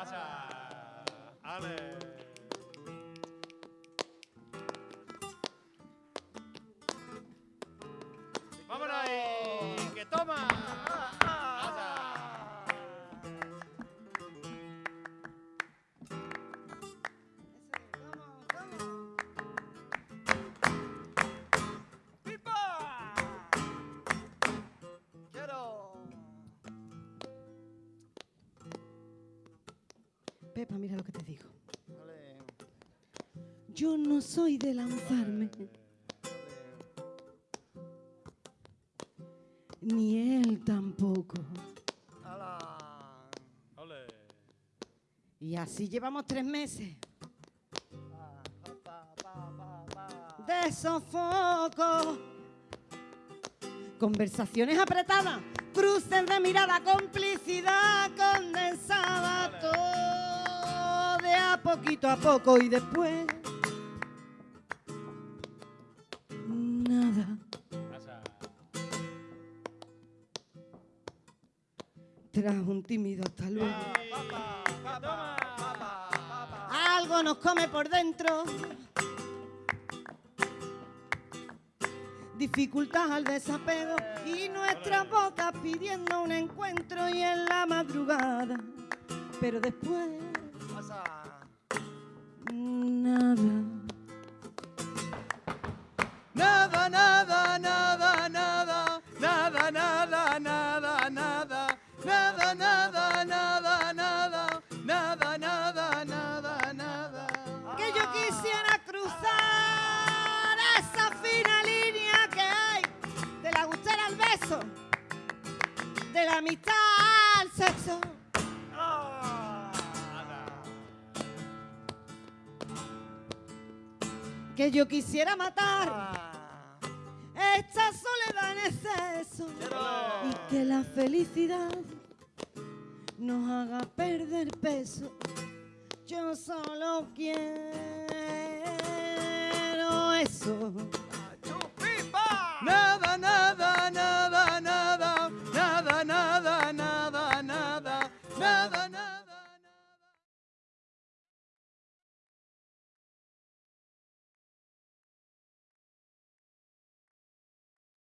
아자. 안에 Pepa, mira lo que te digo. Yo no soy de lanzarme, ni él tampoco. Y así llevamos tres meses. De sofoco. Conversaciones apretadas, cruces de mirada, complicidad poquito a poco y después nada. Tras un tímido hasta luego. Algo nos come por dentro. Dificultad al desapego y nuestras bocas pidiendo un encuentro y en la madrugada. Pero después. Nada. Nada, nada, nada, nada, nada, nada, nada, nada, nada, nada, nada, nada, nada, nada, nada, nada. Que yo quisiera cruzar esa fina línea que hay de la gustera al beso, de la amistad al sexo. Que yo quisiera matar Ah. esta soledad en exceso Quiero. y que la felicidad nos haga perder peso. Yo solo quiero